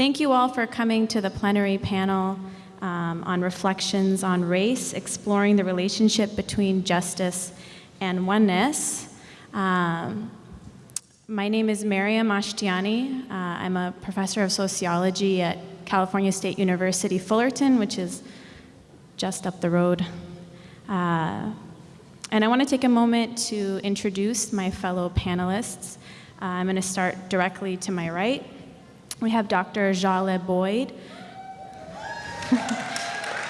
Thank you all for coming to the plenary panel um, on reflections on race, exploring the relationship between justice and oneness. Um, my name is Mariam Ashtiani. Uh, I'm a professor of sociology at California State University Fullerton, which is just up the road. Uh, and I want to take a moment to introduce my fellow panelists. Uh, I'm going to start directly to my right. We have Dr. Jale Boyd.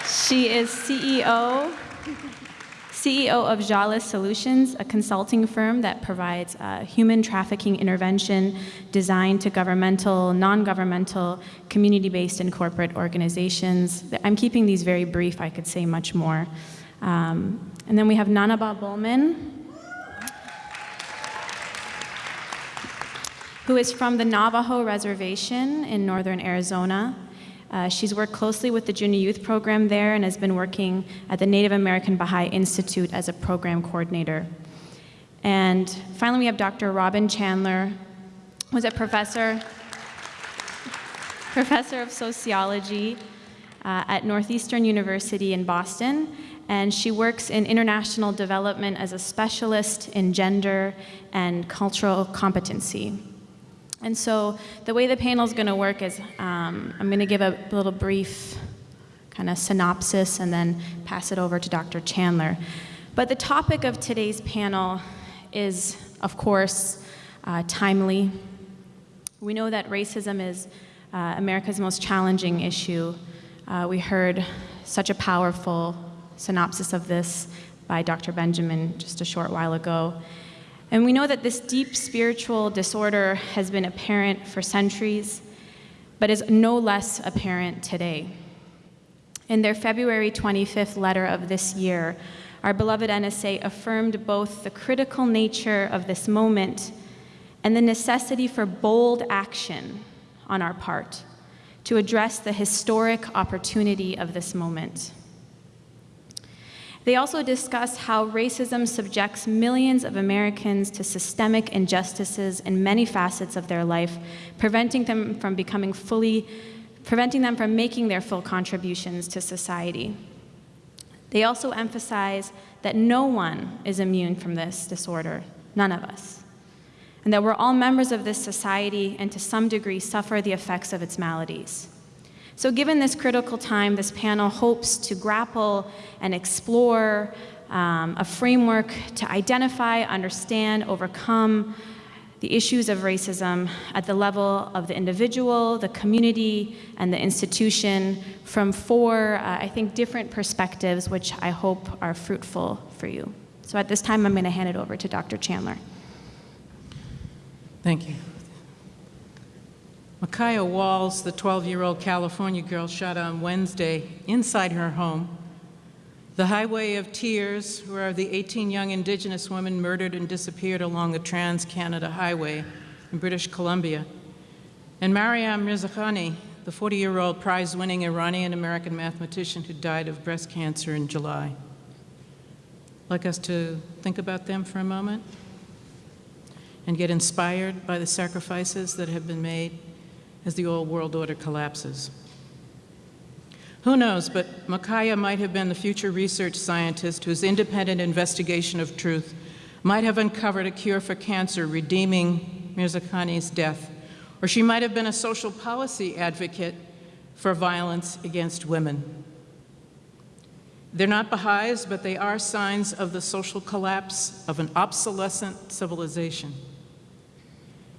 she is CEO, CEO of Jale Solutions, a consulting firm that provides uh, human trafficking intervention designed to governmental, non-governmental, community-based and corporate organizations. I'm keeping these very brief. I could say much more. Um, and then we have Nanaba Bowman, who is from the Navajo Reservation in northern Arizona. Uh, she's worked closely with the junior youth program there and has been working at the Native American Baha'i Institute as a program coordinator. And finally, we have Dr. Robin Chandler, who's a professor, professor of sociology uh, at Northeastern University in Boston and she works in international development as a specialist in gender and cultural competency. And so the way the panel is going to work is um, I'm going to give a little brief kind of synopsis and then pass it over to Dr. Chandler. But the topic of today's panel is, of course, uh, timely. We know that racism is uh, America's most challenging issue. Uh, we heard such a powerful synopsis of this by Dr. Benjamin just a short while ago. And we know that this deep spiritual disorder has been apparent for centuries, but is no less apparent today. In their February 25th letter of this year, our beloved NSA affirmed both the critical nature of this moment and the necessity for bold action on our part to address the historic opportunity of this moment. They also discuss how racism subjects millions of Americans to systemic injustices in many facets of their life, preventing them from becoming fully, preventing them from making their full contributions to society. They also emphasize that no one is immune from this disorder, none of us, and that we're all members of this society and to some degree suffer the effects of its maladies. So given this critical time, this panel hopes to grapple and explore um, a framework to identify, understand, overcome the issues of racism at the level of the individual, the community, and the institution from four, uh, I think, different perspectives, which I hope are fruitful for you. So at this time, I'm going to hand it over to Dr. Chandler. Thank you. Micaiah Walls, the 12-year-old California girl shot on Wednesday inside her home. The Highway of Tears, where the 18 young indigenous women murdered and disappeared along the Trans-Canada Highway in British Columbia. And Mariam Mirzakhani, the 40-year-old prize-winning Iranian-American mathematician who died of breast cancer in July. I'd like us to think about them for a moment and get inspired by the sacrifices that have been made as the old world order collapses. Who knows, but Micaiah might have been the future research scientist whose independent investigation of truth might have uncovered a cure for cancer, redeeming Mirzakhani's death. Or she might have been a social policy advocate for violence against women. They're not Baha'is, but they are signs of the social collapse of an obsolescent civilization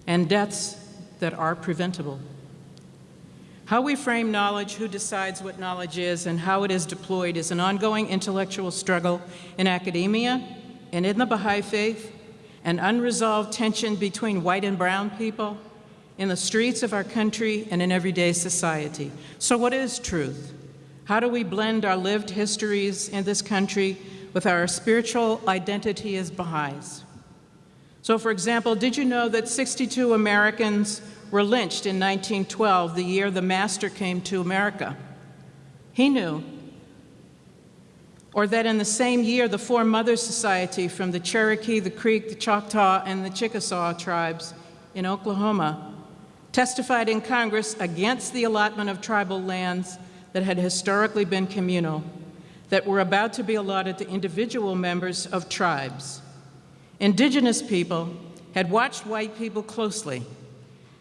and deaths that are preventable. How we frame knowledge, who decides what knowledge is, and how it is deployed is an ongoing intellectual struggle in academia and in the Baha'i faith, an unresolved tension between white and brown people, in the streets of our country, and in everyday society. So what is truth? How do we blend our lived histories in this country with our spiritual identity as Baha'is? So for example, did you know that 62 Americans were lynched in 1912, the year the master came to America. He knew. Or that in the same year, the Four Mothers Society from the Cherokee, the Creek, the Choctaw, and the Chickasaw tribes in Oklahoma testified in Congress against the allotment of tribal lands that had historically been communal, that were about to be allotted to individual members of tribes. Indigenous people had watched white people closely.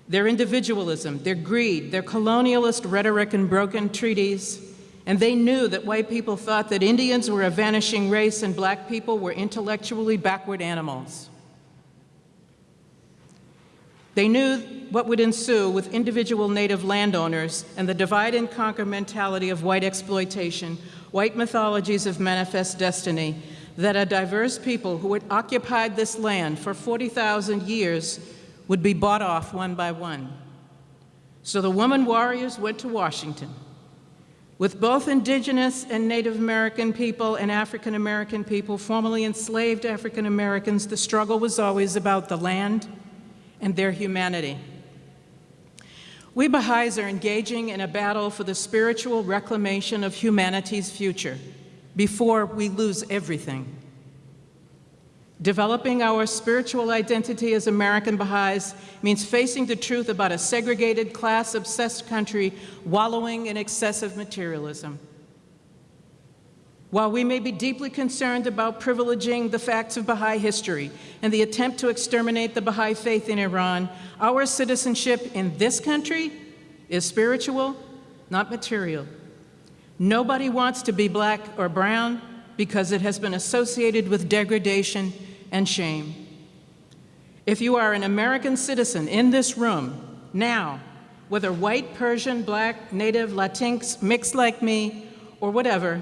Their individualism, their greed, their colonialist rhetoric and broken treaties, and they knew that white people thought that Indians were a vanishing race and black people were intellectually backward animals. They knew what would ensue with individual native landowners and the divide and conquer mentality of white exploitation, white mythologies of manifest destiny, that a diverse people who had occupied this land for 40,000 years would be bought off one by one. So the woman warriors went to Washington. With both indigenous and Native American people and African American people, formerly enslaved African Americans, the struggle was always about the land and their humanity. We Baha'is are engaging in a battle for the spiritual reclamation of humanity's future before we lose everything. Developing our spiritual identity as American Baha'is means facing the truth about a segregated, class-obsessed country wallowing in excessive materialism. While we may be deeply concerned about privileging the facts of Baha'i history and the attempt to exterminate the Baha'i faith in Iran, our citizenship in this country is spiritual, not material. Nobody wants to be black or brown because it has been associated with degradation and shame. If you are an American citizen in this room now, whether white, Persian, black, native, Latinx, mixed like me, or whatever,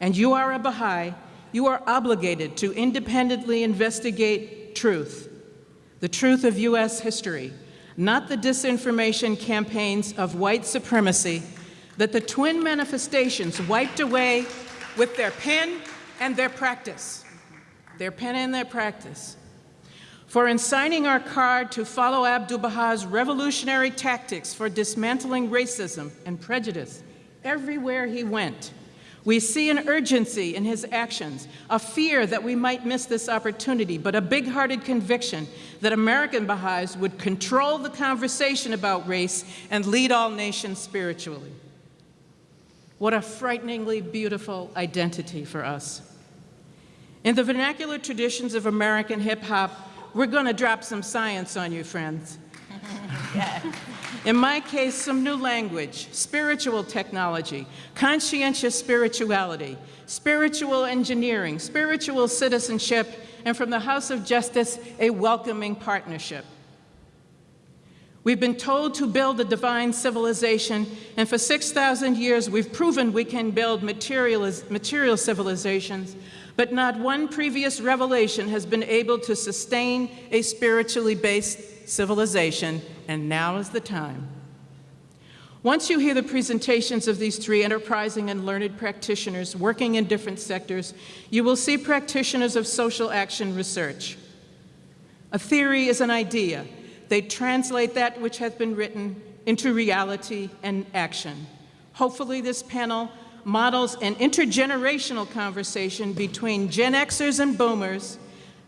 and you are a Baha'i, you are obligated to independently investigate truth, the truth of U.S. history, not the disinformation campaigns of white supremacy that the twin manifestations wiped away with their pen and their practice. Their pen and their practice. For in signing our card to follow Abdu'l-Baha's revolutionary tactics for dismantling racism and prejudice everywhere he went, we see an urgency in his actions, a fear that we might miss this opportunity, but a big-hearted conviction that American Baha'is would control the conversation about race and lead all nations spiritually. What a frighteningly beautiful identity for us. In the vernacular traditions of American hip-hop, we're going to drop some science on you, friends. yeah. In my case, some new language, spiritual technology, conscientious spirituality, spiritual engineering, spiritual citizenship, and from the House of Justice, a welcoming partnership. We've been told to build a divine civilization, and for 6,000 years we've proven we can build material, civilizations, but not one previous revelation has been able to sustain a spiritually based civilization, and now is the time. Once you hear the presentations of these three enterprising and learned practitioners working in different sectors, you will see practitioners of social action research. A theory is an idea, they translate that which has been written into reality and action. Hopefully this panel models an intergenerational conversation between Gen Xers and Boomers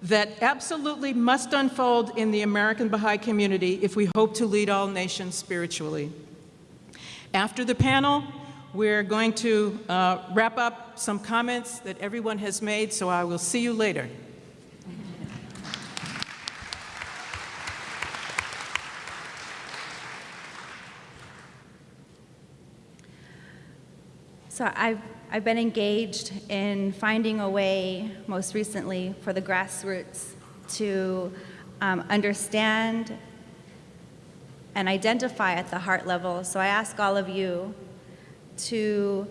that absolutely must unfold in the American Baha'i community if we hope to lead all nations spiritually. After the panel, we're going to uh, wrap up some comments that everyone has made, so I will see you later. So I've, I've been engaged in finding a way, most recently, for the grassroots to um, understand and identify at the heart level. So I ask all of you to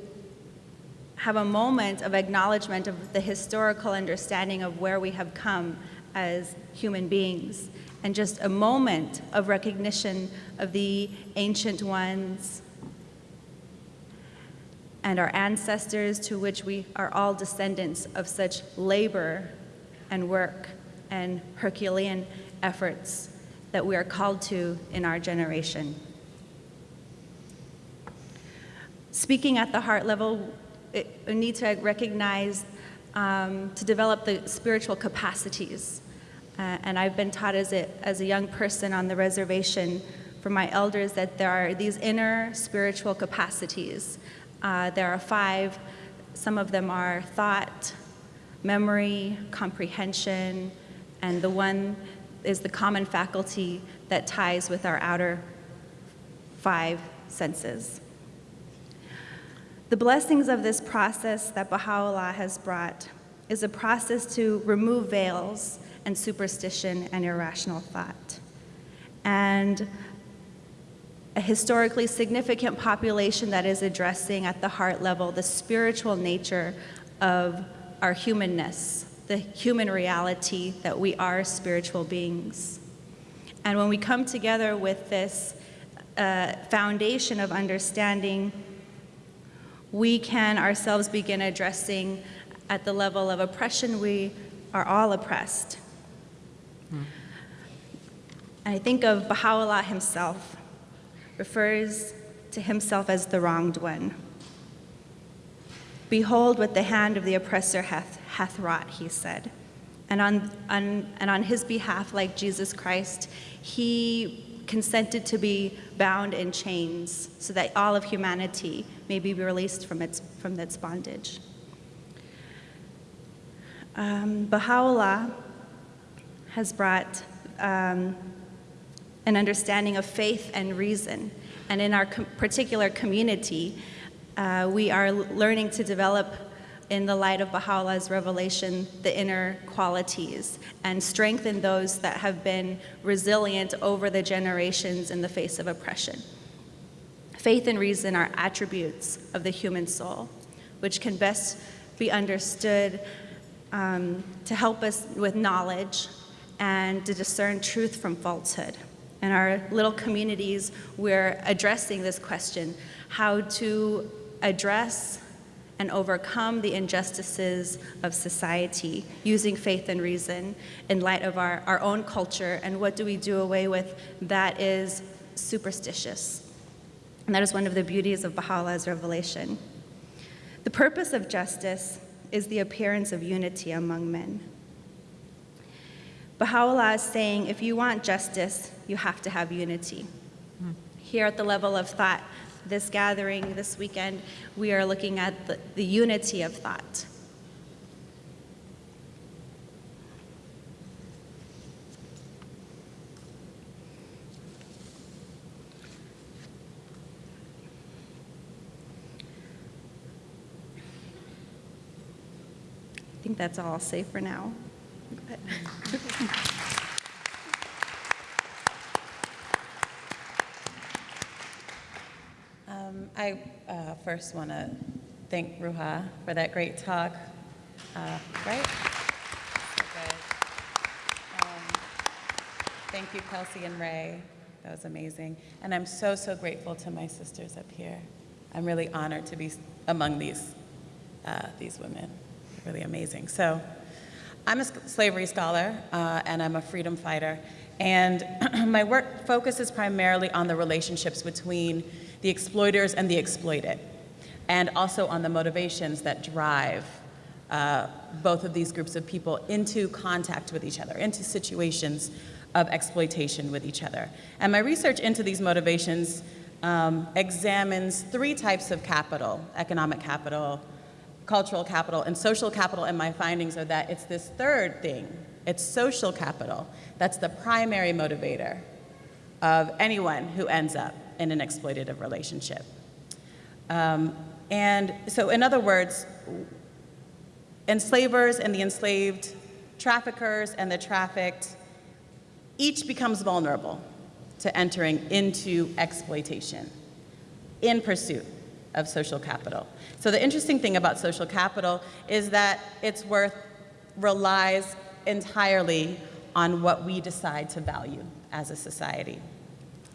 have a moment of acknowledgement of the historical understanding of where we have come as human beings, and just a moment of recognition of the ancient ones, and our ancestors to which we are all descendants of such labor and work and Herculean efforts that we are called to in our generation. Speaking at the heart level, it, we need to recognize um, to develop the spiritual capacities. Uh, and I've been taught as a, as a young person on the reservation from my elders that there are these inner spiritual capacities. Uh, there are five. Some of them are thought, memory, comprehension, and the one is the common faculty that ties with our outer five senses. The blessings of this process that Baha'u'llah has brought is a process to remove veils and superstition and irrational thought. And a historically significant population that is addressing at the heart level the spiritual nature of our humanness, the human reality that we are spiritual beings. And when we come together with this uh, foundation of understanding, we can ourselves begin addressing at the level of oppression, we are all oppressed. And I think of Baha'u'llah himself, refers to himself as the wronged one. Behold what the hand of the oppressor hath, hath wrought, he said. And on, on, and on his behalf, like Jesus Christ, he consented to be bound in chains so that all of humanity may be released from its, from its bondage. Um, Baha'u'llah has brought um, an understanding of faith and reason. And in our com particular community, uh, we are learning to develop in the light of Baha'u'llah's revelation, the inner qualities, and strengthen those that have been resilient over the generations in the face of oppression. Faith and reason are attributes of the human soul, which can best be understood um, to help us with knowledge and to discern truth from falsehood. In our little communities, we're addressing this question, how to address and overcome the injustices of society using faith and reason in light of our, our own culture and what do we do away with that is superstitious. And that is one of the beauties of Baha'u'llah's revelation. The purpose of justice is the appearance of unity among men. Baha'u'llah is saying if you want justice, you have to have unity. Here at the level of thought, this gathering this weekend, we are looking at the, the unity of thought. I think that's all I'll say for now. Um, I uh, first want to thank Ruha for that great talk. Uh, right? Um, thank you, Kelsey and Ray. That was amazing. And I'm so, so grateful to my sisters up here. I'm really honored to be among these, uh, these women. Really amazing. So, I'm a slavery scholar uh, and I'm a freedom fighter. And my work focuses primarily on the relationships between the exploiters and the exploited, and also on the motivations that drive uh, both of these groups of people into contact with each other, into situations of exploitation with each other. And my research into these motivations um, examines three types of capital, economic capital, cultural capital, and social capital, and my findings are that it's this third thing, it's social capital, that's the primary motivator of anyone who ends up in an exploitative relationship. Um, and so in other words, enslavers and the enslaved, traffickers and the trafficked, each becomes vulnerable to entering into exploitation in pursuit of social capital. So the interesting thing about social capital is that its worth relies entirely on what we decide to value as a society.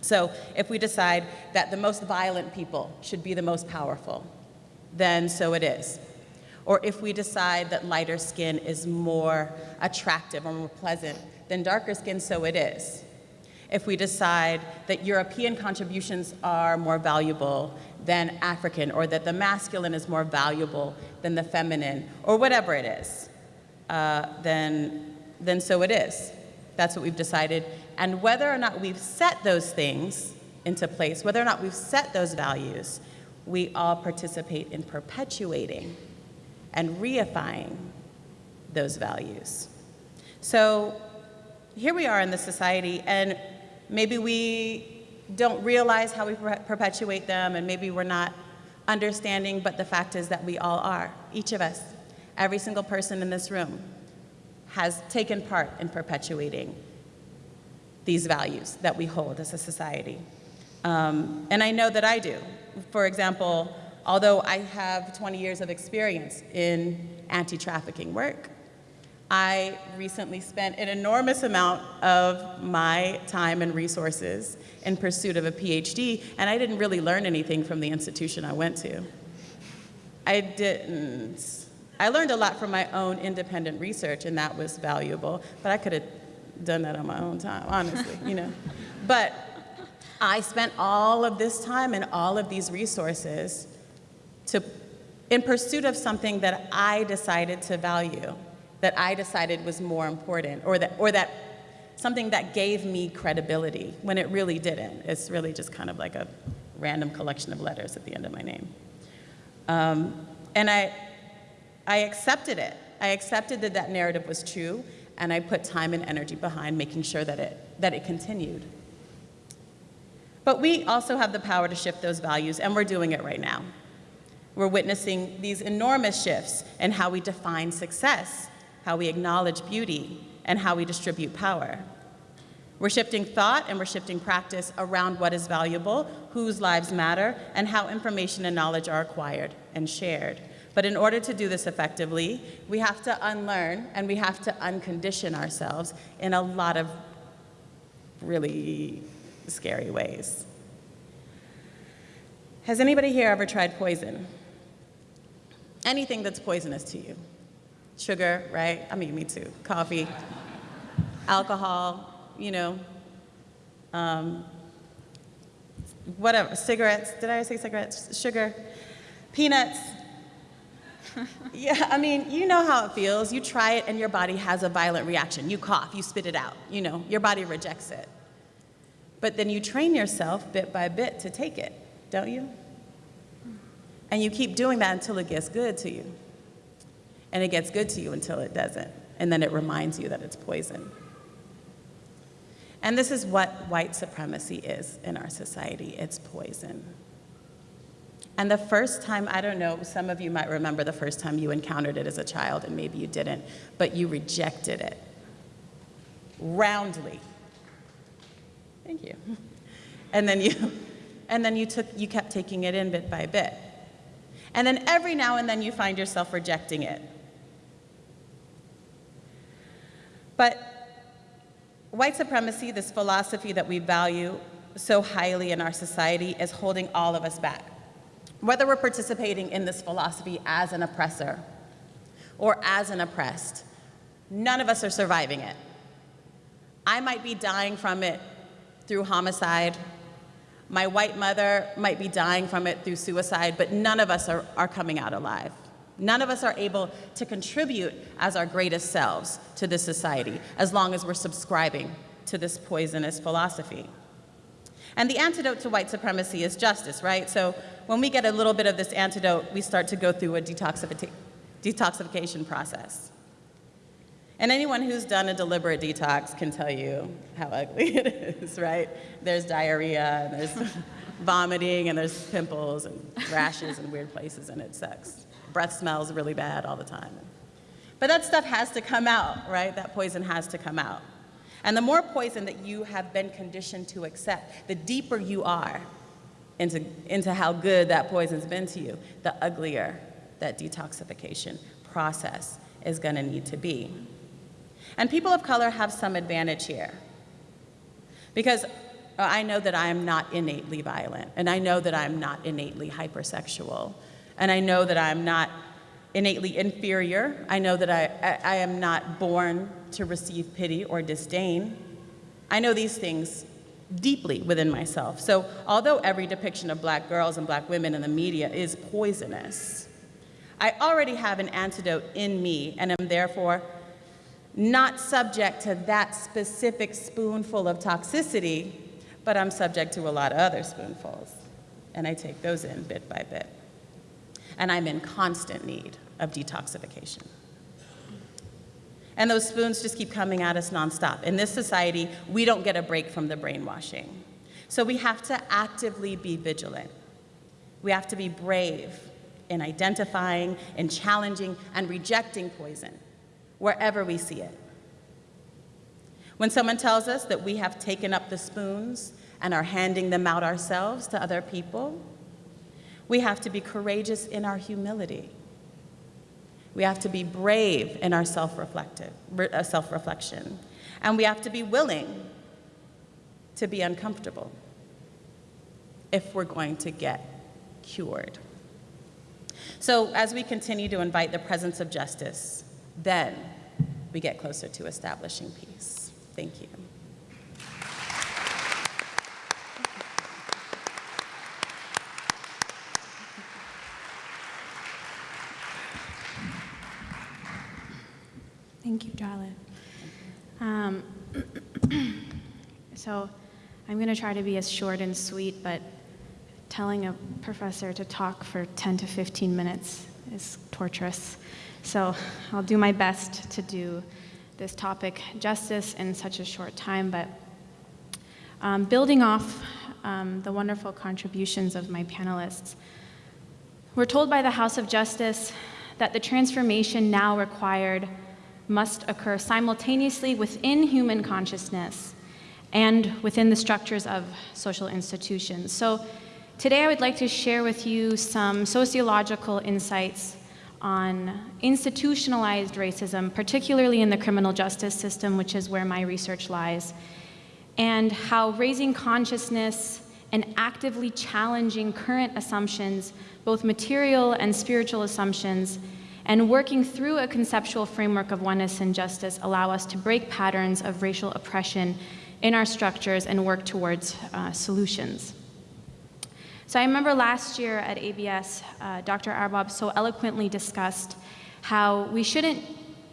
So if we decide that the most violent people should be the most powerful, then so it is. Or if we decide that lighter skin is more attractive or more pleasant than darker skin, so it is. If we decide that European contributions are more valuable than African, or that the masculine is more valuable than the feminine, or whatever it is, uh, then, then so it is. That's what we've decided. And whether or not we've set those things into place, whether or not we've set those values, we all participate in perpetuating and reifying those values. So here we are in the society, and maybe we don't realize how we perpetuate them, and maybe we're not understanding, but the fact is that we all are, each of us, every single person in this room has taken part in perpetuating these values that we hold as a society. Um, and I know that I do. For example, although I have 20 years of experience in anti trafficking work, I recently spent an enormous amount of my time and resources in pursuit of a PhD, and I didn't really learn anything from the institution I went to. I didn't. I learned a lot from my own independent research, and that was valuable, but I could have done that on my own time, honestly, you know. But I spent all of this time and all of these resources to, in pursuit of something that I decided to value, that I decided was more important, or that, or that something that gave me credibility when it really didn't. It's really just kind of like a random collection of letters at the end of my name. Um, and I, I accepted it. I accepted that that narrative was true, and I put time and energy behind making sure that it, that it continued. But we also have the power to shift those values, and we're doing it right now. We're witnessing these enormous shifts in how we define success, how we acknowledge beauty, and how we distribute power. We're shifting thought and we're shifting practice around what is valuable, whose lives matter, and how information and knowledge are acquired and shared. But in order to do this effectively, we have to unlearn and we have to uncondition ourselves in a lot of really scary ways. Has anybody here ever tried poison? Anything that's poisonous to you? Sugar, right? I mean, me too. Coffee, alcohol, you know, um, whatever, cigarettes. Did I say cigarettes? Sugar, peanuts. yeah, I mean, you know how it feels. You try it and your body has a violent reaction. You cough, you spit it out, you know, your body rejects it. But then you train yourself bit by bit to take it, don't you? And you keep doing that until it gets good to you. And it gets good to you until it doesn't. And then it reminds you that it's poison. And this is what white supremacy is in our society it's poison. And the first time, I don't know, some of you might remember the first time you encountered it as a child, and maybe you didn't, but you rejected it roundly. Thank you. And then you, and then you, took, you kept taking it in bit by bit. And then every now and then you find yourself rejecting it. But white supremacy, this philosophy that we value so highly in our society, is holding all of us back. Whether we're participating in this philosophy as an oppressor or as an oppressed, none of us are surviving it. I might be dying from it through homicide. My white mother might be dying from it through suicide, but none of us are, are coming out alive. None of us are able to contribute as our greatest selves to this society as long as we're subscribing to this poisonous philosophy. And the antidote to white supremacy is justice, right? So when we get a little bit of this antidote, we start to go through a detoxification process. And anyone who's done a deliberate detox can tell you how ugly it is, right? There's diarrhea, and there's vomiting, and there's pimples and rashes and weird places, and it sucks breath smells really bad all the time. But that stuff has to come out, right? That poison has to come out. And the more poison that you have been conditioned to accept, the deeper you are into, into how good that poison's been to you, the uglier that detoxification process is going to need to be. And people of color have some advantage here. Because uh, I know that I am not innately violent, and I know that I'm not innately hypersexual. And I know that I'm not innately inferior. I know that I, I, I am not born to receive pity or disdain. I know these things deeply within myself. So, although every depiction of black girls and black women in the media is poisonous, I already have an antidote in me and am therefore not subject to that specific spoonful of toxicity, but I'm subject to a lot of other spoonfuls, and I take those in bit by bit. And I'm in constant need of detoxification. And those spoons just keep coming at us nonstop. In this society, we don't get a break from the brainwashing. So we have to actively be vigilant. We have to be brave in identifying in challenging and rejecting poison wherever we see it. When someone tells us that we have taken up the spoons and are handing them out ourselves to other people, we have to be courageous in our humility. We have to be brave in our uh, self-reflection. And we have to be willing to be uncomfortable if we're going to get cured. So as we continue to invite the presence of justice, then we get closer to establishing peace. Thank you. Thank you, Darla. Um, so I'm going to try to be as short and sweet, but telling a professor to talk for 10 to 15 minutes is torturous. So I'll do my best to do this topic justice in such a short time, but um, building off um, the wonderful contributions of my panelists, we're told by the House of Justice that the transformation now required must occur simultaneously within human consciousness and within the structures of social institutions. So today I would like to share with you some sociological insights on institutionalized racism, particularly in the criminal justice system, which is where my research lies, and how raising consciousness and actively challenging current assumptions, both material and spiritual assumptions, and working through a conceptual framework of oneness and justice allow us to break patterns of racial oppression in our structures and work towards uh, solutions. So I remember last year at ABS, uh, Dr. Arbab so eloquently discussed how we shouldn't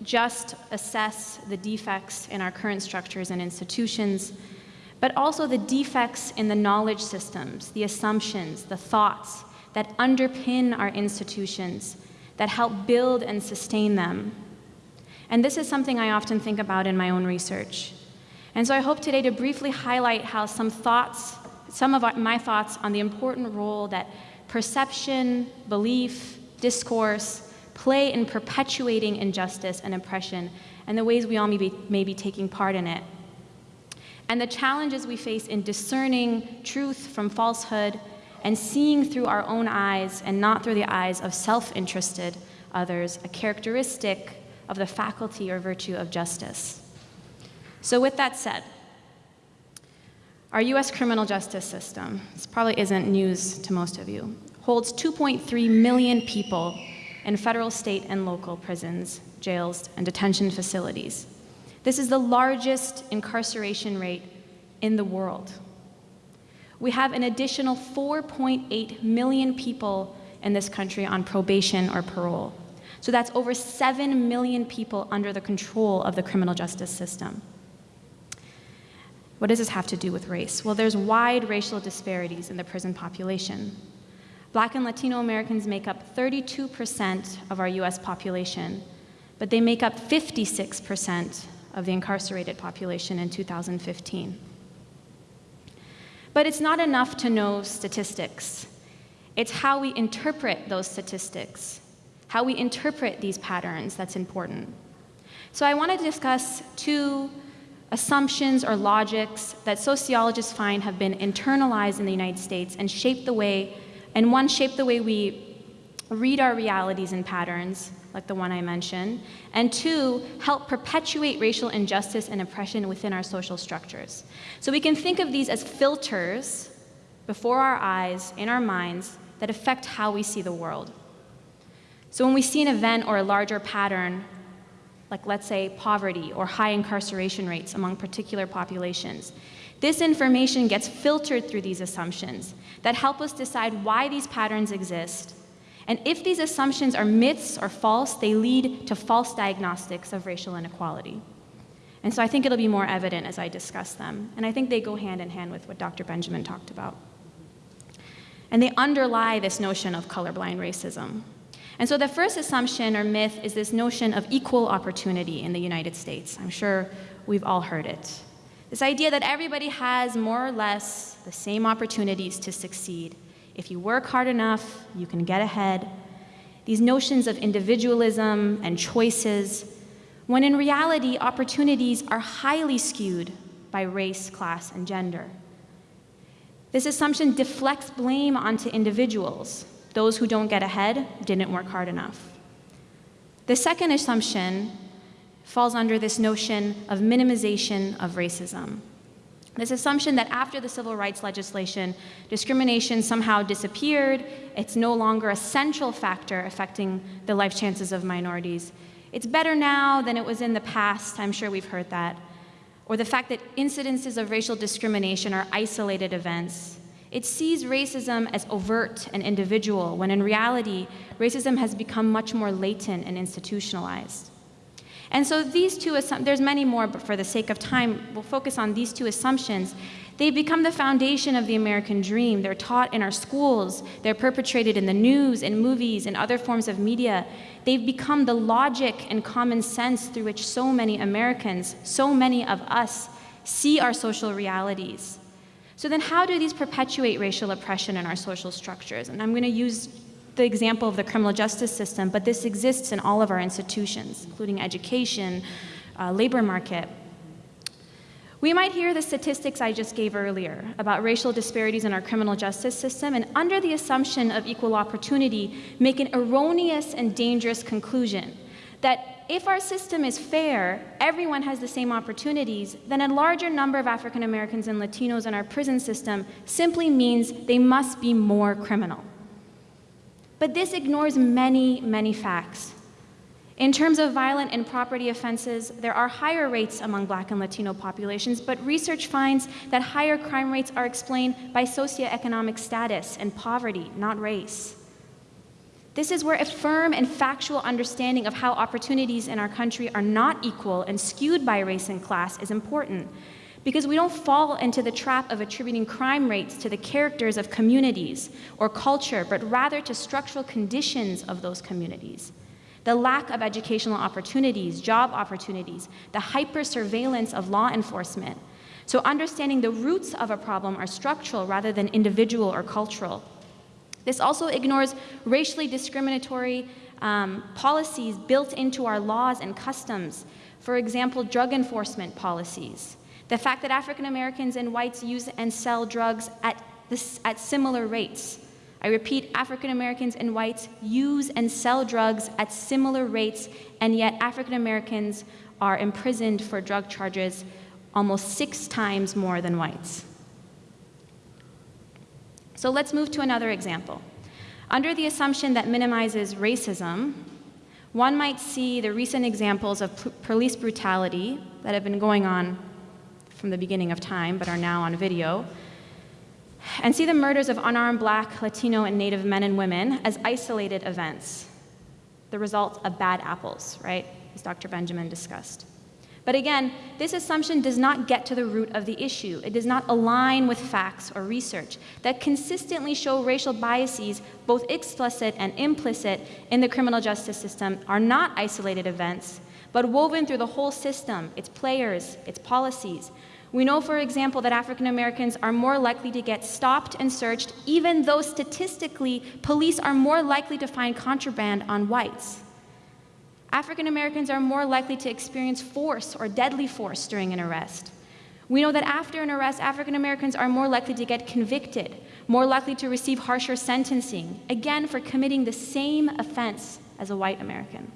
just assess the defects in our current structures and institutions, but also the defects in the knowledge systems, the assumptions, the thoughts that underpin our institutions that help build and sustain them. And this is something I often think about in my own research. And so I hope today to briefly highlight how some thoughts, some of my thoughts on the important role that perception, belief, discourse play in perpetuating injustice and oppression and the ways we all may be, may be taking part in it. And the challenges we face in discerning truth from falsehood and seeing through our own eyes and not through the eyes of self-interested others, a characteristic of the faculty or virtue of justice. So with that said, our US criminal justice system, this probably isn't news to most of you, holds 2.3 million people in federal, state, and local prisons, jails, and detention facilities. This is the largest incarceration rate in the world we have an additional 4.8 million people in this country on probation or parole. So that's over 7 million people under the control of the criminal justice system. What does this have to do with race? Well, there's wide racial disparities in the prison population. Black and Latino Americans make up 32% of our US population, but they make up 56% of the incarcerated population in 2015. But it's not enough to know statistics. It's how we interpret those statistics, how we interpret these patterns that's important. So I want to discuss two assumptions or logics that sociologists find have been internalized in the United States and shape the way, and one shape the way we read our realities and patterns, like the one I mentioned, and two, help perpetuate racial injustice and oppression within our social structures. So we can think of these as filters before our eyes, in our minds, that affect how we see the world. So when we see an event or a larger pattern, like let's say poverty or high incarceration rates among particular populations, this information gets filtered through these assumptions that help us decide why these patterns exist and if these assumptions are myths or false, they lead to false diagnostics of racial inequality. And so I think it'll be more evident as I discuss them. And I think they go hand in hand with what Dr. Benjamin talked about. And they underlie this notion of colorblind racism. And so the first assumption or myth is this notion of equal opportunity in the United States. I'm sure we've all heard it. This idea that everybody has more or less the same opportunities to succeed. If you work hard enough, you can get ahead. These notions of individualism and choices, when in reality, opportunities are highly skewed by race, class, and gender. This assumption deflects blame onto individuals. Those who don't get ahead didn't work hard enough. The second assumption falls under this notion of minimization of racism. This assumption that after the civil rights legislation, discrimination somehow disappeared, it's no longer a central factor affecting the life chances of minorities. It's better now than it was in the past, I'm sure we've heard that. Or the fact that incidences of racial discrimination are isolated events. It sees racism as overt and individual, when in reality, racism has become much more latent and institutionalized. And so these two, there's many more, but for the sake of time, we'll focus on these two assumptions. They become the foundation of the American dream. They're taught in our schools, they're perpetrated in the news, in movies, and other forms of media. They've become the logic and common sense through which so many Americans, so many of us, see our social realities. So then how do these perpetuate racial oppression in our social structures? And I'm going to use the example of the criminal justice system, but this exists in all of our institutions, including education, uh, labor market. We might hear the statistics I just gave earlier about racial disparities in our criminal justice system, and under the assumption of equal opportunity, make an erroneous and dangerous conclusion that if our system is fair, everyone has the same opportunities, then a larger number of African Americans and Latinos in our prison system simply means they must be more criminal. But this ignores many, many facts. In terms of violent and property offenses, there are higher rates among Black and Latino populations, but research finds that higher crime rates are explained by socioeconomic status and poverty, not race. This is where a firm and factual understanding of how opportunities in our country are not equal and skewed by race and class is important because we don't fall into the trap of attributing crime rates to the characters of communities or culture, but rather to structural conditions of those communities. The lack of educational opportunities, job opportunities, the hyper-surveillance of law enforcement. So understanding the roots of a problem are structural rather than individual or cultural. This also ignores racially discriminatory um, policies built into our laws and customs. For example, drug enforcement policies. The fact that African Americans and whites use and sell drugs at, this, at similar rates. I repeat, African Americans and whites use and sell drugs at similar rates, and yet African Americans are imprisoned for drug charges almost six times more than whites. So let's move to another example. Under the assumption that minimizes racism, one might see the recent examples of police brutality that have been going on from the beginning of time, but are now on video, and see the murders of unarmed black, Latino, and Native men and women as isolated events, the result of bad apples, right, as Dr. Benjamin discussed. But again, this assumption does not get to the root of the issue. It does not align with facts or research that consistently show racial biases, both explicit and implicit, in the criminal justice system are not isolated events, but woven through the whole system, its players, its policies, we know, for example, that African Americans are more likely to get stopped and searched, even though statistically, police are more likely to find contraband on whites. African Americans are more likely to experience force or deadly force during an arrest. We know that after an arrest, African Americans are more likely to get convicted, more likely to receive harsher sentencing, again for committing the same offense as a white American.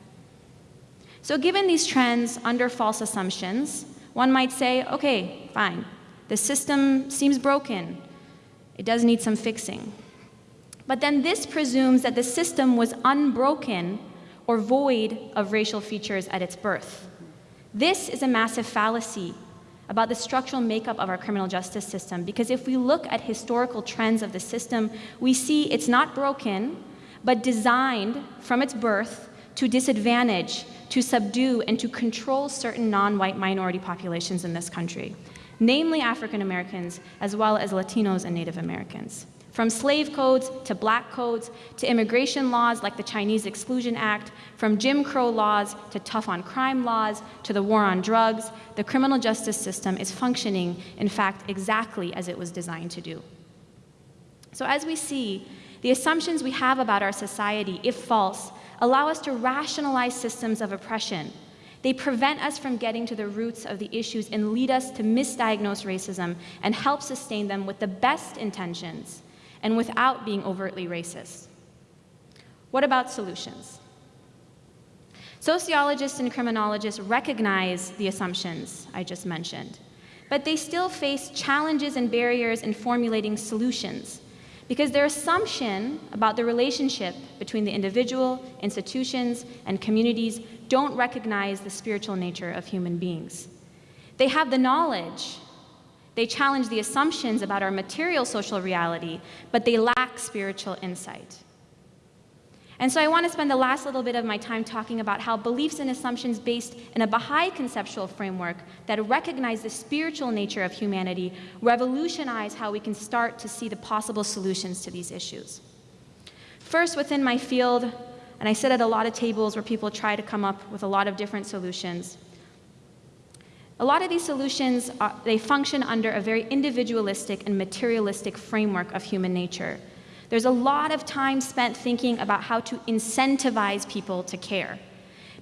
So given these trends under false assumptions, one might say, okay, fine, the system seems broken. It does need some fixing. But then this presumes that the system was unbroken or void of racial features at its birth. This is a massive fallacy about the structural makeup of our criminal justice system because if we look at historical trends of the system, we see it's not broken, but designed from its birth to disadvantage, to subdue, and to control certain non white minority populations in this country, namely African Americans, as well as Latinos and Native Americans. From slave codes to black codes to immigration laws like the Chinese Exclusion Act, from Jim Crow laws to tough on crime laws to the war on drugs, the criminal justice system is functioning, in fact, exactly as it was designed to do. So, as we see, the assumptions we have about our society, if false, allow us to rationalize systems of oppression. They prevent us from getting to the roots of the issues and lead us to misdiagnose racism and help sustain them with the best intentions and without being overtly racist. What about solutions? Sociologists and criminologists recognize the assumptions I just mentioned, but they still face challenges and barriers in formulating solutions because their assumption about the relationship between the individual, institutions, and communities don't recognize the spiritual nature of human beings. They have the knowledge they challenge the assumptions about our material social reality, but they lack spiritual insight. And so I want to spend the last little bit of my time talking about how beliefs and assumptions based in a Baha'i conceptual framework that recognize the spiritual nature of humanity revolutionize how we can start to see the possible solutions to these issues. First, within my field, and I sit at a lot of tables where people try to come up with a lot of different solutions. A lot of these solutions, are, they function under a very individualistic and materialistic framework of human nature. There's a lot of time spent thinking about how to incentivize people to care.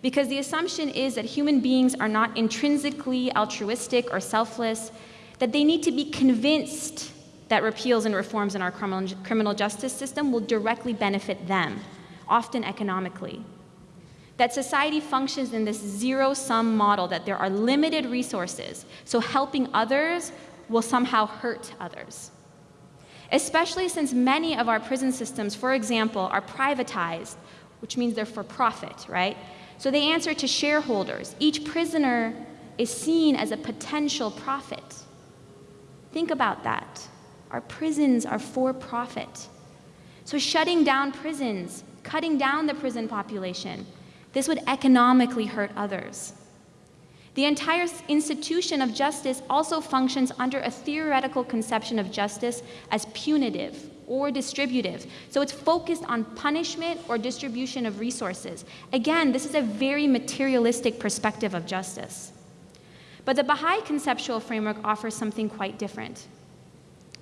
Because the assumption is that human beings are not intrinsically altruistic or selfless, that they need to be convinced that repeals and reforms in our criminal justice system will directly benefit them, often economically that society functions in this zero sum model, that there are limited resources, so helping others will somehow hurt others. Especially since many of our prison systems, for example, are privatized, which means they're for profit, right? So they answer to shareholders. Each prisoner is seen as a potential profit. Think about that. Our prisons are for profit. So shutting down prisons, cutting down the prison population, this would economically hurt others. The entire institution of justice also functions under a theoretical conception of justice as punitive or distributive. So it's focused on punishment or distribution of resources. Again, this is a very materialistic perspective of justice. But the Baha'i conceptual framework offers something quite different.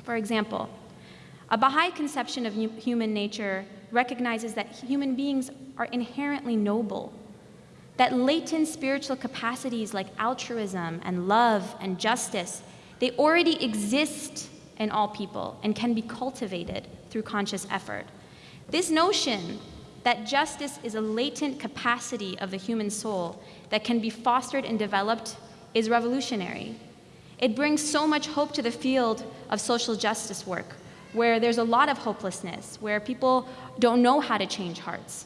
For example, a Baha'i conception of human nature recognizes that human beings are inherently noble, that latent spiritual capacities like altruism and love and justice, they already exist in all people and can be cultivated through conscious effort. This notion that justice is a latent capacity of the human soul that can be fostered and developed is revolutionary. It brings so much hope to the field of social justice work, where there's a lot of hopelessness, where people don't know how to change hearts.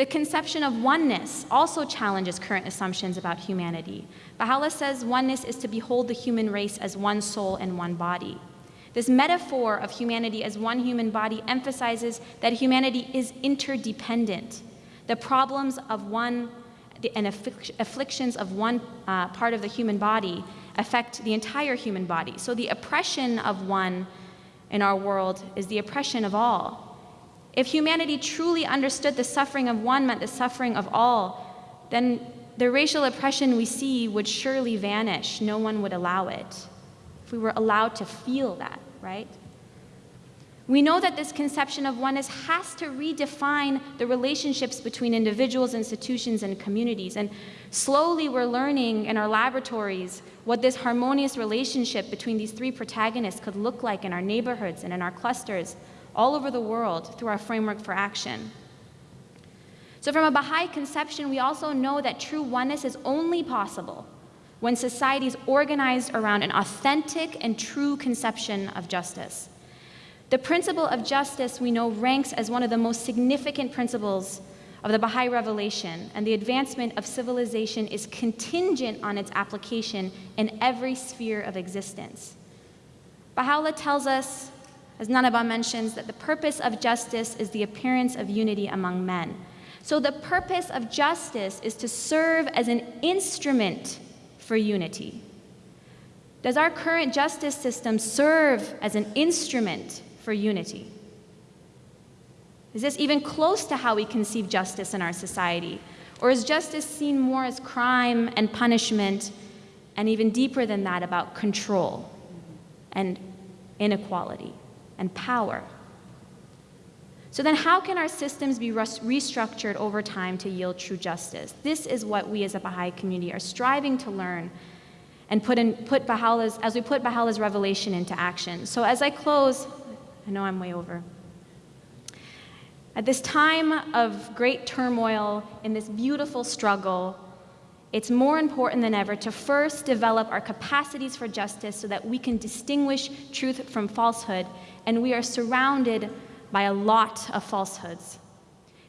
The conception of oneness also challenges current assumptions about humanity. Baha'u'llah says oneness is to behold the human race as one soul and one body. This metaphor of humanity as one human body emphasizes that humanity is interdependent. The problems of one and afflictions of one uh, part of the human body affect the entire human body. So the oppression of one in our world is the oppression of all. If humanity truly understood the suffering of one meant the suffering of all, then the racial oppression we see would surely vanish. No one would allow it. If we were allowed to feel that, right? We know that this conception of oneness has to redefine the relationships between individuals, institutions, and communities. And slowly we're learning in our laboratories what this harmonious relationship between these three protagonists could look like in our neighborhoods and in our clusters all over the world through our framework for action. So, from a Baha'i conception, we also know that true oneness is only possible when society is organized around an authentic and true conception of justice. The principle of justice, we know, ranks as one of the most significant principles of the Baha'i revelation, and the advancement of civilization is contingent on its application in every sphere of existence. Baha'u'llah tells us, as Nanaba mentions, that the purpose of justice is the appearance of unity among men. So the purpose of justice is to serve as an instrument for unity. Does our current justice system serve as an instrument for unity? Is this even close to how we conceive justice in our society? Or is justice seen more as crime and punishment, and even deeper than that, about control and inequality and power? So then, how can our systems be restructured over time to yield true justice? This is what we as a Baha'i community are striving to learn and put, in, put Baha'u'llah's, as we put Baha'u'llah's revelation into action. So as I close, I know I'm way over. At this time of great turmoil, in this beautiful struggle, it's more important than ever to first develop our capacities for justice so that we can distinguish truth from falsehood, and we are surrounded by a lot of falsehoods.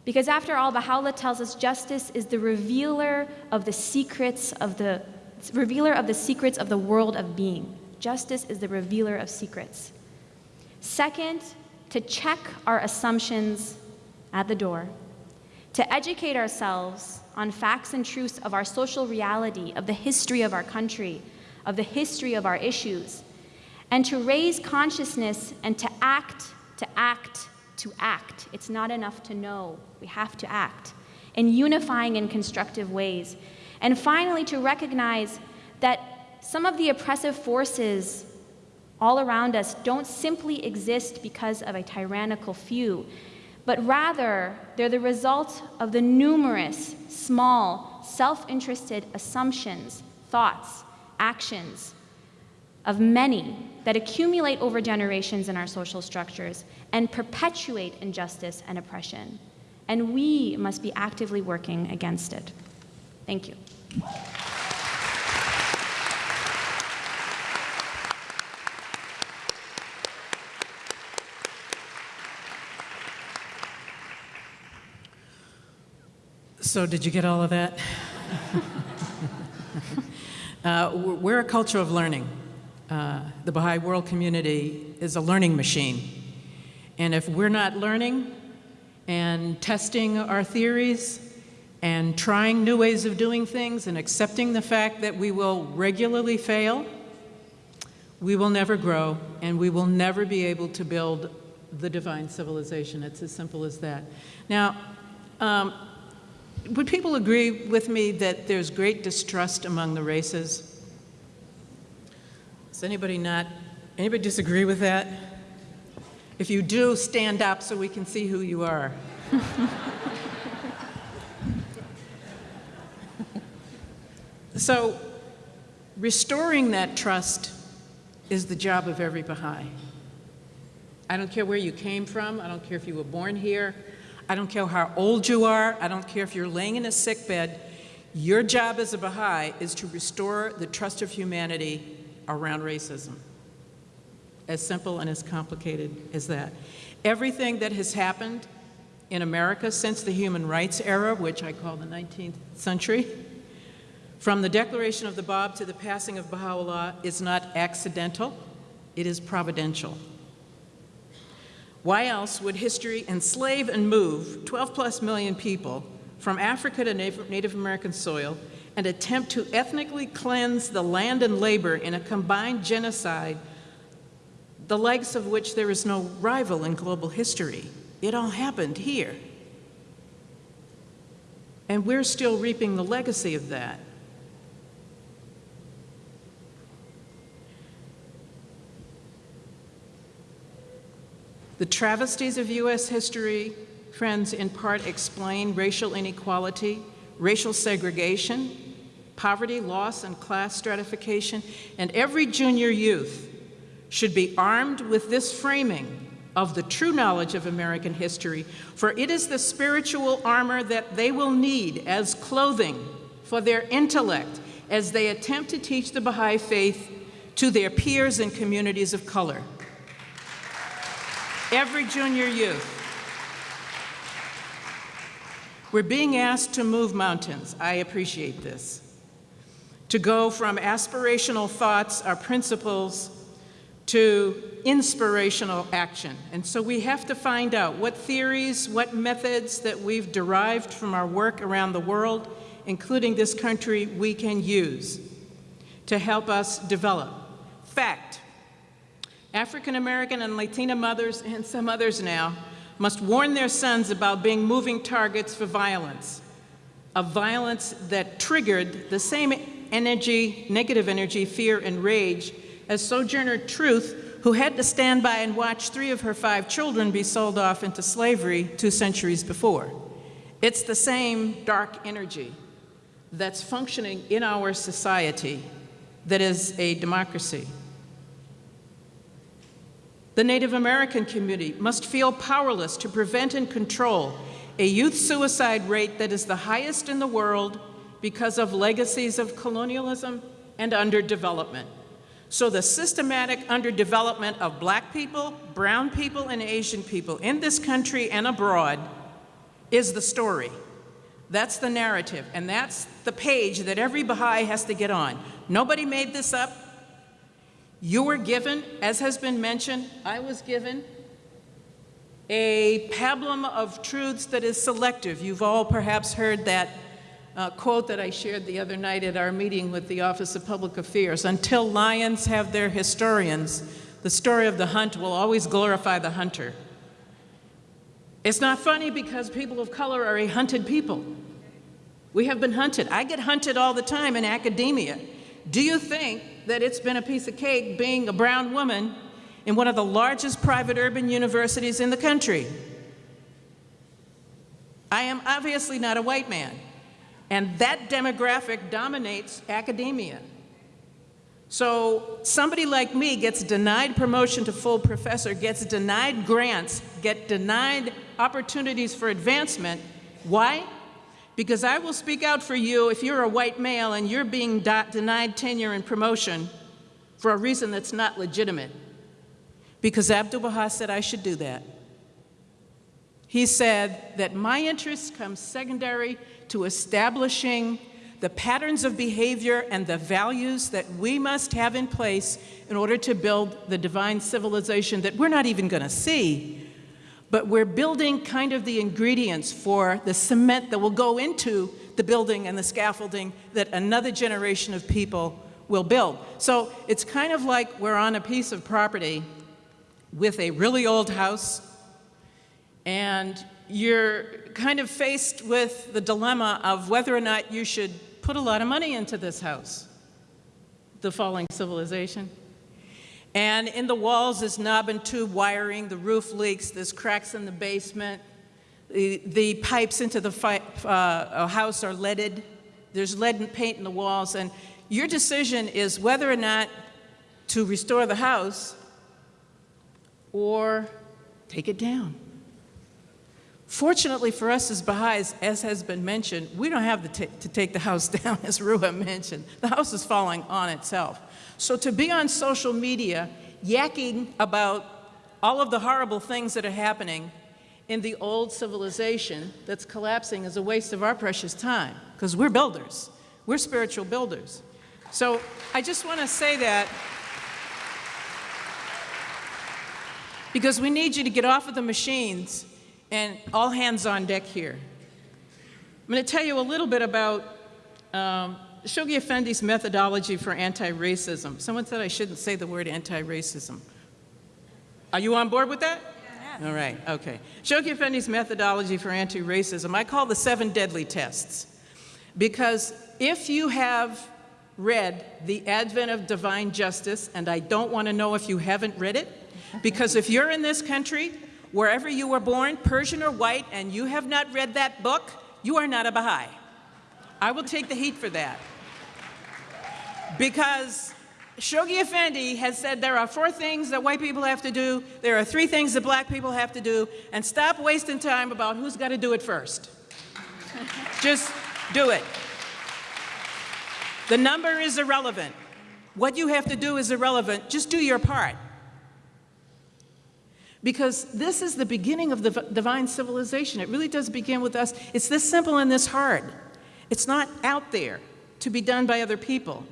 Because after all, Baha'u'llah tells us justice is the revealer of the secrets of the revealer of the secrets of the world of being. Justice is the revealer of secrets. Second, to check our assumptions at the door, to educate ourselves on facts and truths of our social reality, of the history of our country, of the history of our issues, and to raise consciousness and to act, to act, to act. It's not enough to know, we have to act in unifying in constructive ways. And finally, to recognize that some of the oppressive forces all around us don't simply exist because of a tyrannical few, but rather they're the result of the numerous, small, self interested assumptions, thoughts, actions of many that accumulate over generations in our social structures and perpetuate injustice and oppression. And we must be actively working against it. Thank you. So, did you get all of that? uh, we're a culture of learning. Uh, the Baha'i World Community is a learning machine. And if we're not learning and testing our theories and trying new ways of doing things and accepting the fact that we will regularly fail, we will never grow and we will never be able to build the divine civilization. It's as simple as that. Now, um, would people agree with me that there's great distrust among the races? Does anybody not, anybody disagree with that? If you do, stand up so we can see who you are. so, restoring that trust is the job of every Baha'i. I don't care where you came from, I don't care if you were born here, I don't care how old you are, I don't care if you're laying in a sick bed. Your job as a Baha'i is to restore the trust of humanity around racism. As simple and as complicated as that. Everything that has happened in America since the human rights era, which I call the 19th century, from the declaration of the Bab to the passing of Baha'u'llah is not accidental, it is providential. Why else would history enslave and move 12 plus million people from Africa to Native American soil and attempt to ethnically cleanse the land and labor in a combined genocide, the likes of which there is no rival in global history? It all happened here. And we're still reaping the legacy of that. The travesties of U.S. history, friends, in part explain racial inequality, racial segregation, poverty, loss, and class stratification, and every junior youth should be armed with this framing of the true knowledge of American history, for it is the spiritual armor that they will need as clothing for their intellect as they attempt to teach the Baha'i faith to their peers and communities of color every junior youth. We're being asked to move mountains. I appreciate this. To go from aspirational thoughts our principles to inspirational action. And so we have to find out what theories, what methods that we've derived from our work around the world, including this country, we can use to help us develop. Fact, African American and Latina mothers, and some others now, must warn their sons about being moving targets for violence, a violence that triggered the same energy, negative energy, fear, and rage as Sojourner Truth, who had to stand by and watch three of her five children be sold off into slavery two centuries before. It's the same dark energy that's functioning in our society that is a democracy. The Native American community must feel powerless to prevent and control a youth suicide rate that is the highest in the world because of legacies of colonialism and underdevelopment. So the systematic underdevelopment of black people, brown people, and Asian people in this country and abroad is the story. That's the narrative, and that's the page that every Baha'i has to get on. Nobody made this up. You were given, as has been mentioned, I was given a pablum of truths that is selective. You've all perhaps heard that uh, quote that I shared the other night at our meeting with the Office of Public Affairs. Until lions have their historians, the story of the hunt will always glorify the hunter. It's not funny because people of color are a hunted people. We have been hunted. I get hunted all the time in academia. Do you think that it's been a piece of cake being a brown woman in one of the largest private urban universities in the country. I am obviously not a white man, and that demographic dominates academia. So somebody like me gets denied promotion to full professor, gets denied grants, get denied opportunities for advancement. Why? Because I will speak out for you if you're a white male and you're being denied tenure and promotion for a reason that's not legitimate. Because Abdu'l-Baha said I should do that. He said that my interests come secondary to establishing the patterns of behavior and the values that we must have in place in order to build the divine civilization that we're not even going to see, but we're building kind of the ingredients for the cement that will go into the building and the scaffolding that another generation of people will build. So it's kind of like we're on a piece of property with a really old house, and you're kind of faced with the dilemma of whether or not you should put a lot of money into this house, the falling civilization. And in the walls is knob and tube wiring, the roof leaks, there's cracks in the basement, the, the pipes into the uh, house are leaded, there's lead and paint in the walls, and your decision is whether or not to restore the house or take it down. Fortunately for us as Baha'is, as has been mentioned, we don't have to take the house down, as Ruha mentioned. The house is falling on itself. So to be on social media yakking about all of the horrible things that are happening in the old civilization that's collapsing is a waste of our precious time, because we're builders. We're spiritual builders. So I just want to say that because we need you to get off of the machines and all hands on deck here. I'm going to tell you a little bit about um, Shoghi Effendi's methodology for anti-racism. Someone said I shouldn't say the word anti-racism. Are you on board with that? Yeah. All right, okay. Shoghi Effendi's methodology for anti-racism, I call the seven deadly tests. Because if you have read The Advent of Divine Justice, and I don't want to know if you haven't read it, because if you're in this country, wherever you were born, Persian or white, and you have not read that book, you are not a Baha'i. I will take the heat for that. Because Shoghi Effendi has said there are four things that white people have to do, there are three things that black people have to do, and stop wasting time about who's got to do it first. Just do it. The number is irrelevant. What you have to do is irrelevant. Just do your part. Because this is the beginning of the divine civilization. It really does begin with us. It's this simple and this hard. It's not out there to be done by other people.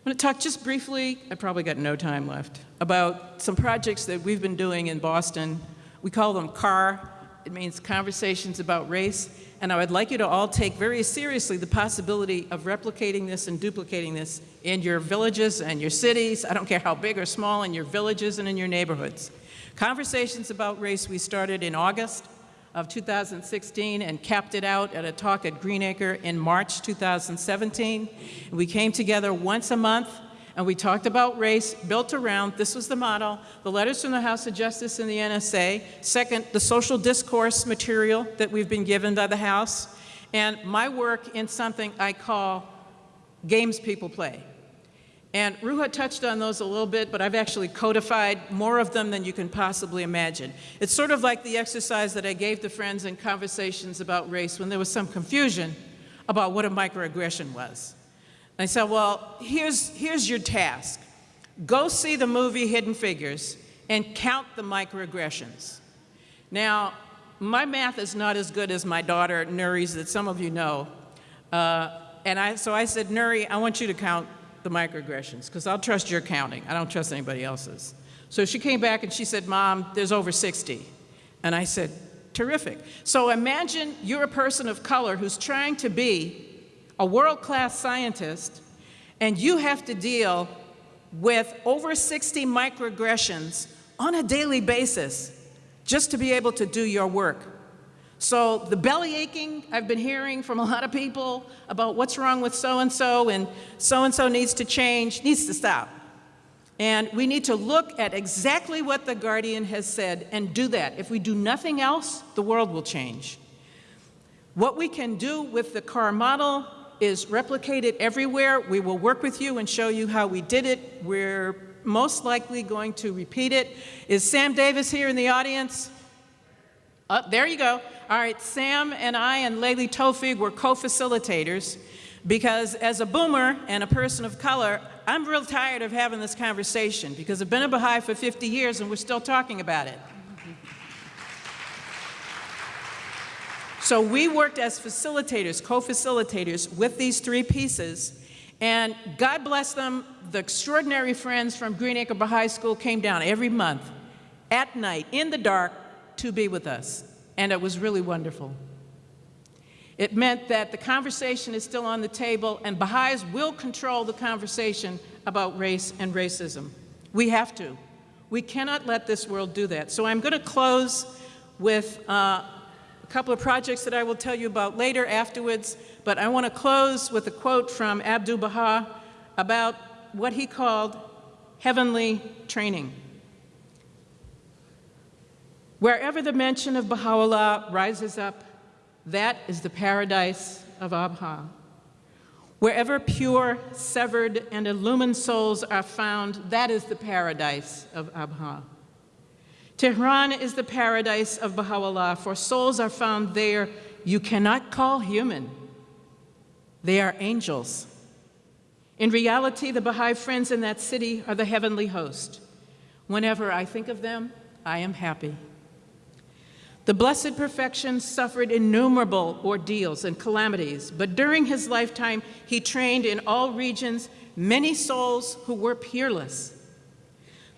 I'm going to talk just briefly, I probably got no time left, about some projects that we've been doing in Boston. We call them CAR, it means Conversations About Race, and I would like you to all take very seriously the possibility of replicating this and duplicating this in your villages and your cities, I don't care how big or small, in your villages and in your neighborhoods. Conversations About Race we started in August of 2016 and capped it out at a talk at Greenacre in March 2017. We came together once a month and we talked about race built around, this was the model, the letters from the House of Justice and the NSA. Second, the social discourse material that we've been given by the House. And my work in something I call games people play. And Ruha touched on those a little bit, but I've actually codified more of them than you can possibly imagine. It's sort of like the exercise that I gave to friends in conversations about race when there was some confusion about what a microaggression was. I said, well, here's, here's your task. Go see the movie Hidden Figures and count the microaggressions. Now, my math is not as good as my daughter Nuri's that some of you know. Uh, and I, so I said, Nuri, I want you to count the microaggressions because I'll trust your counting. I don't trust anybody else's. So she came back and she said, Mom, there's over 60. And I said, terrific. So imagine you're a person of color who's trying to be a world-class scientist, and you have to deal with over 60 microaggressions on a daily basis just to be able to do your work. So the belly aching I've been hearing from a lot of people about what's wrong with so-and-so and so-and-so needs to change, needs to stop. And we need to look at exactly what the Guardian has said and do that. If we do nothing else, the world will change. What we can do with the CAR model is replicate it everywhere. We will work with you and show you how we did it. We're most likely going to repeat it. Is Sam Davis here in the audience? Oh, there you go. All right, Sam and I and Layli Tofig were co-facilitators because as a boomer and a person of color, I'm real tired of having this conversation because I've been a Baha'i for 50 years and we're still talking about it. So we worked as facilitators, co-facilitators with these three pieces, and God bless them, the extraordinary friends from Greenacre Baha'i School came down every month at night in the dark to be with us, and it was really wonderful. It meant that the conversation is still on the table, and Baha'is will control the conversation about race and racism. We have to. We cannot let this world do that. So I'm going to close with uh, couple of projects that I will tell you about later afterwards, but I want to close with a quote from Abdu'l Baha about what he called heavenly training. Wherever the mention of Baha'u'llah rises up, that is the paradise of Abha. Wherever pure, severed, and illumined souls are found, that is the paradise of Abha. Tehran is the paradise of Baha'u'llah, for souls are found there you cannot call human. They are angels. In reality, the Baha'i friends in that city are the heavenly host. Whenever I think of them, I am happy. The Blessed Perfection suffered innumerable ordeals and calamities, but during his lifetime, he trained in all regions many souls who were peerless.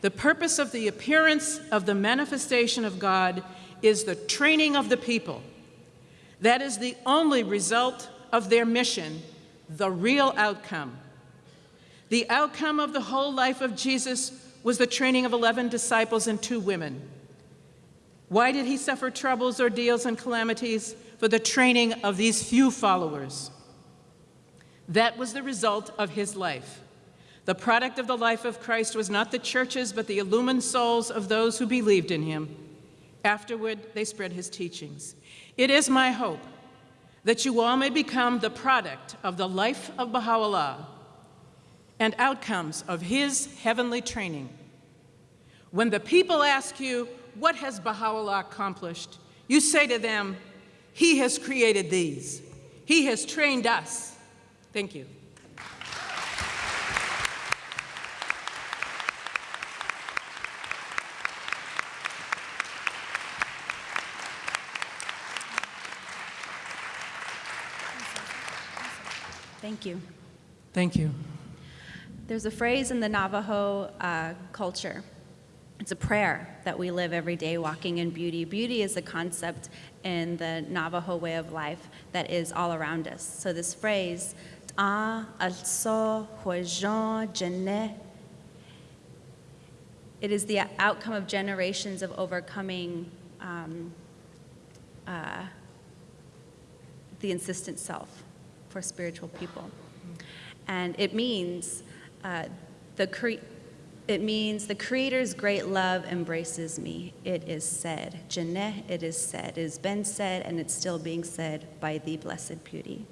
The purpose of the appearance of the manifestation of God is the training of the people. That is the only result of their mission, the real outcome. The outcome of the whole life of Jesus was the training of 11 disciples and two women. Why did he suffer troubles, ordeals, and calamities? For the training of these few followers. That was the result of his life. The product of the life of Christ was not the churches, but the illumined souls of those who believed in him. Afterward, they spread his teachings. It is my hope that you all may become the product of the life of Baha'u'llah and outcomes of his heavenly training. When the people ask you, what has Baha'u'llah accomplished? You say to them, he has created these. He has trained us. Thank you. Thank you. Thank you. There's a phrase in the Navajo uh, culture. It's a prayer that we live every day, walking in beauty. Beauty is a concept in the Navajo way of life that is all around us. So this phrase, "Ta also jene," it is the outcome of generations of overcoming um, uh, the insistent self for spiritual people. And it means uh, the it means the Creator's great love embraces me. It is said. Janneh, it is said. It has been said, and it's still being said by the Blessed Beauty.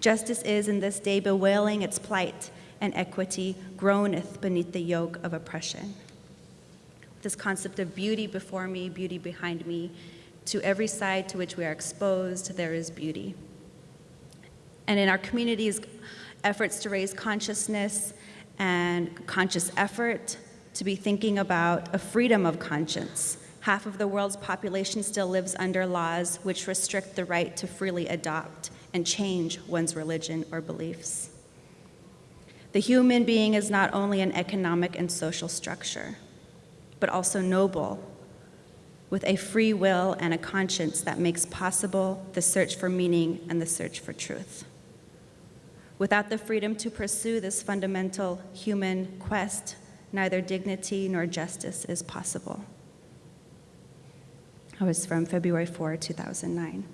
Justice is in this day bewailing its plight, and equity groaneth beneath the yoke of oppression. This concept of beauty before me, beauty behind me, to every side to which we are exposed, there is beauty. And in our community's efforts to raise consciousness and conscious effort to be thinking about a freedom of conscience. Half of the world's population still lives under laws which restrict the right to freely adopt and change one's religion or beliefs. The human being is not only an economic and social structure, but also noble, with a free will and a conscience that makes possible the search for meaning and the search for truth. Without the freedom to pursue this fundamental human quest, neither dignity nor justice is possible. That was from February 4, 2009.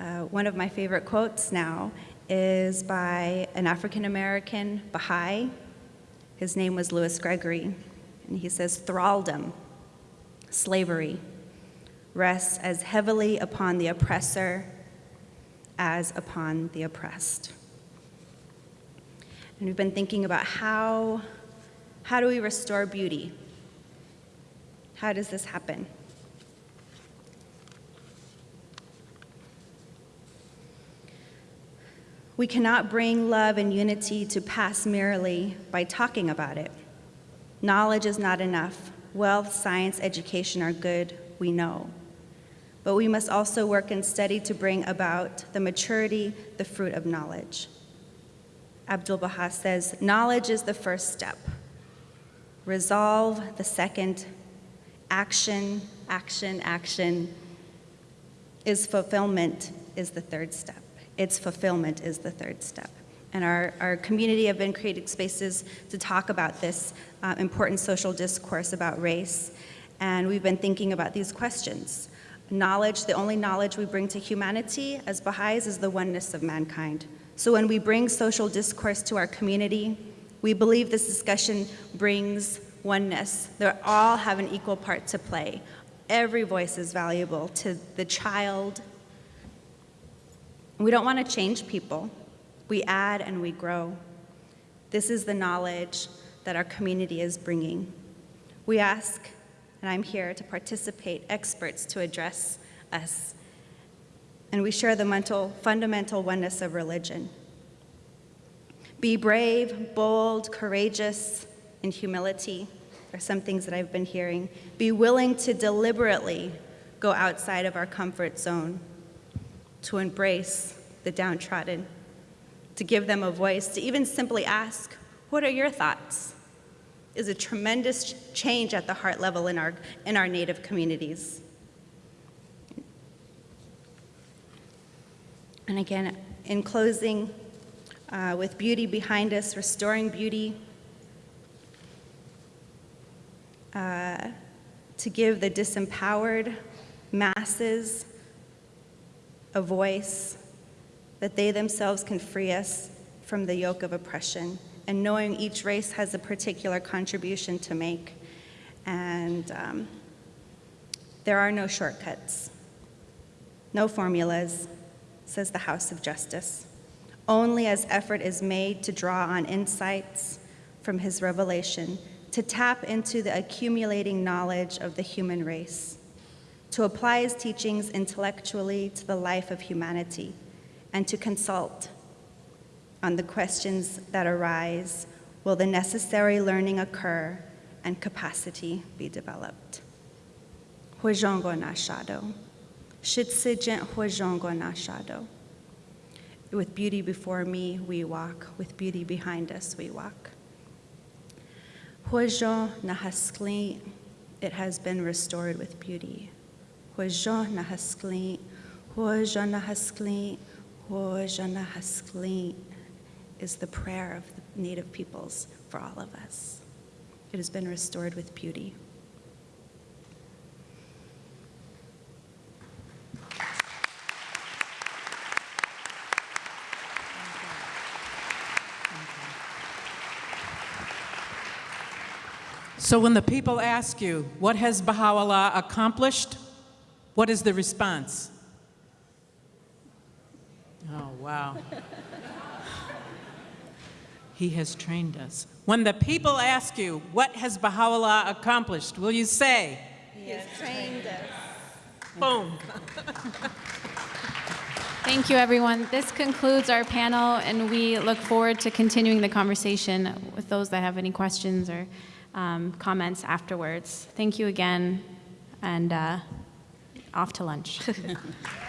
Uh, one of my favorite quotes now is by an African American Baha'i. His name was Louis Gregory. And he says, Thraldom, slavery, rests as heavily upon the oppressor as upon the oppressed. And we've been thinking about how, how do we restore beauty? How does this happen? We cannot bring love and unity to pass merely by talking about it. Knowledge is not enough. Wealth, science, education are good, we know. But we must also work and study to bring about the maturity, the fruit of knowledge. Abdul Baha says, knowledge is the first step, resolve the second, action, action, action is fulfillment is the third step. Its fulfillment is the third step. And our, our community have been creating spaces to talk about this uh, important social discourse about race. And we've been thinking about these questions. Knowledge, the only knowledge we bring to humanity as Baha'is is the oneness of mankind. So when we bring social discourse to our community, we believe this discussion brings oneness. They all have an equal part to play. Every voice is valuable to the child. We don't want to change people. We add and we grow. This is the knowledge that our community is bringing. We ask, and I'm here to participate, experts to address us and we share the mental, fundamental oneness of religion. Be brave, bold, courageous, in humility are some things that I've been hearing. Be willing to deliberately go outside of our comfort zone, to embrace the downtrodden, to give them a voice, to even simply ask, What are your thoughts? is a tremendous change at the heart level in our, in our Native communities. And again, in closing, uh, with beauty behind us, restoring beauty, uh, to give the disempowered masses a voice, that they themselves can free us from the yoke of oppression, and knowing each race has a particular contribution to make. And um, there are no shortcuts, no formulas, says the House of Justice, only as effort is made to draw on insights from his revelation, to tap into the accumulating knowledge of the human race, to apply his teachings intellectually to the life of humanity, and to consult on the questions that arise will the necessary learning occur and capacity be developed. Huijongo na shadow. Shitsijent Huijongo na shadow. With beauty before me, we walk. With beauty behind us, we walk. Huajo nahaskli, it has been restored with beauty. Huajo nahaskli, huajo nahaskli, huajo nahaskli is the prayer of the Native peoples for all of us. It has been restored with beauty. So when the people ask you, what has Baha'u'llah accomplished? What is the response? Oh, wow. he has trained us. When the people ask you, what has Baha'u'llah accomplished? Will you say, He has trained us. boom? Thank you, everyone. This concludes our panel, and we look forward to continuing the conversation with those that have any questions or um, comments afterwards. Thank you again, and uh, off to lunch.